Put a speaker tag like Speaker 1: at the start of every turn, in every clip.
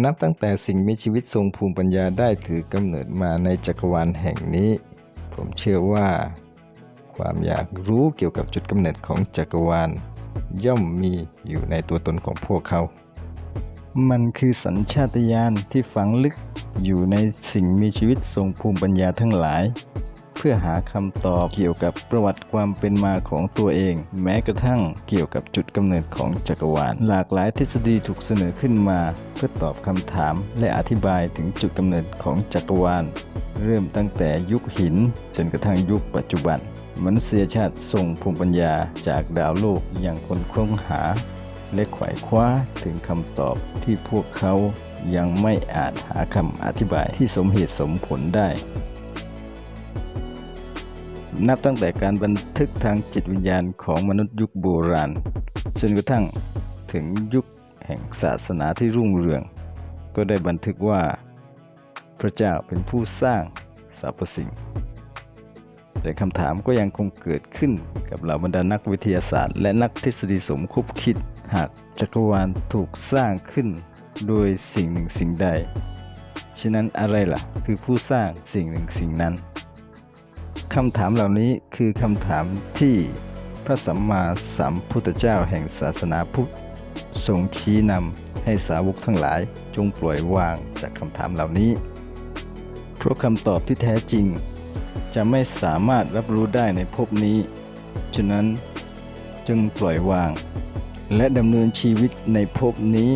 Speaker 1: นับตั้งแต่สิ่งมีชีวิตทรงภูมิปัญญาได้ถือกำเนิดมาในจักรวาลแห่งนี้ ผมเชื่อว่า ความอยากรู้เกี่ยวกับจุดกำเนิดของจักรวาล ย่อมมีอยู่ในตัวตนของพวกเขา มันคือสัญชาตญาณที่ฝังลึกอยู่ในสิ่งมีชีวิตทรงภูมิปัญญาทั้งหลาย พื่อหาคำตอบเกี่ยวกับประวัติความเป็นมาของตัวเอง แม้กระทั่งเกี่ยวกับจุดกำเนิดของจักรวาล หลากหลายทฤษฎีถูกเสนอขึ้นมา เพื่อตอบคำถามและอธิบายถึงจุดกำเนิดของจักรวาล เริ่มตั้งแต่ยุคหิน จนกระทั่งยุคปัจจุบัน มนุษยชาติทรงภูมิปัญญาจากดาวโลกอยังคนค้นหา และไขว่คว้าถึงคำตอบที่พวกเขายังไม่อาจหาคำอธิบายที่สมเหตุสมผลได้ นับตั้งแต่การบันทึกทางจิตวิญญาณของมนุษย์ยุคโบราณจนกระทั่งถึงยุคแห่งศาสนาที่รุ่งเรือง ก็ได้บันทึกว่า พระเจ้าเป็นผู้สร้างสรรพสิ่ง แต่คำถามก็ยังคงเกิดขึ้นกับเหล่าบรรดานักวิทยาศาสตร์ และนักทฤษฎีสมคบคิด หากจักรวาลถูกสร้างขึ้นโดยสิ่งหนึ่งสิ่งใด ฉะนั้นอะไรล่ะ คือผู้สร้างสิ่งหนึ่งสิ่งนั้น คำถามเหล่านี้คือคำถามที่พระสัมมาสัมพุทธเจ้าแห่งศาสนาพุทธทรงชี้นำให้สาวกทั้งหลายจงปล่อยวางจากคำถามเหล่านี้ เพราะคำตอบที่แท้จริง จะไม่สามารถรับรู้ได้ในภพนี้ ฉะนั้นจึงปล่อยวาง และดำเนินชีวิตในภพนี้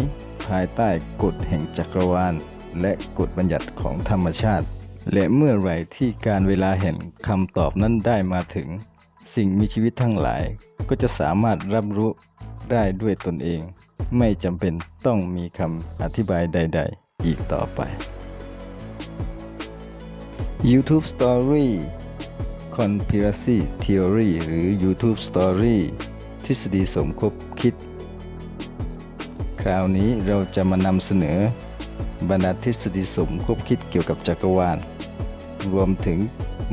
Speaker 1: ภายใต้กฎแห่งจักรวาล และกฎบัญญัติของธรรมชาติ และเมื่อไหร่ที่การเวลาแห่งคำตอบนั้นได้มาถึง สิ่งมีชีวิตทั้งหลาย ก็จะสามารถรับรู้ได้ด้วยตนเอง ไม่จำเป็นต้องมีคำอธิบายใด ๆ อีกต่อไป YouTube Story Conspiracy Theory หรือ YouTube Story ทฤษฎีสมคบคิด คราวนี้เราจะมานำเสนอบรรดาทฤษฎีสมคบคิดเกี่ยวกับจักรวาล รวมถึง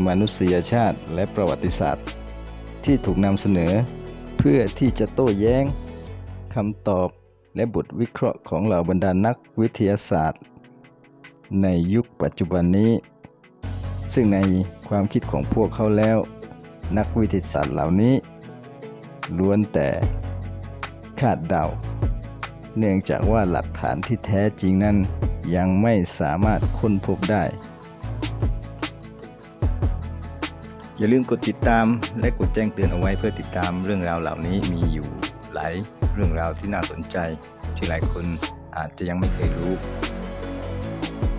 Speaker 1: มนุษยชาติและประวัติศาสตร์ ที่ถูกนำเสนอ เพื่อที่จะโต้แย้งคำตอบและบทวิเคราะห์ของเหล่าบรรดานักวิทยาศาสตร์ ในยุคปัจจุบันนี้ ซึ่งในความคิดของพวกเขาแล้ว นักวิทยาศาสตร์เหล่านี้ล้วนแต่คาดเดา เนื่องจากว่าหลักฐานที่แท้จริงนั้นยังไม่สามารถค้นพบได้ อย่าลืมกดติดตามและกดแจ้งเตือนเอาไว้เพื่อติดตามเรื่องราวเหล่านี้มีอยู่หลายเรื่องราวที่น่าสนใจ ที่หลายคนอาจจะยังไม่เคยรู้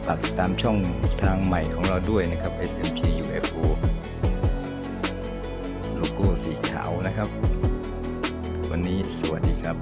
Speaker 1: ฝากติดตามช่องทางใหม่ของเราด้วยนะครับ SMP UFO โลโก้สีขาวนะครับ วันนี้สวัสดีครับ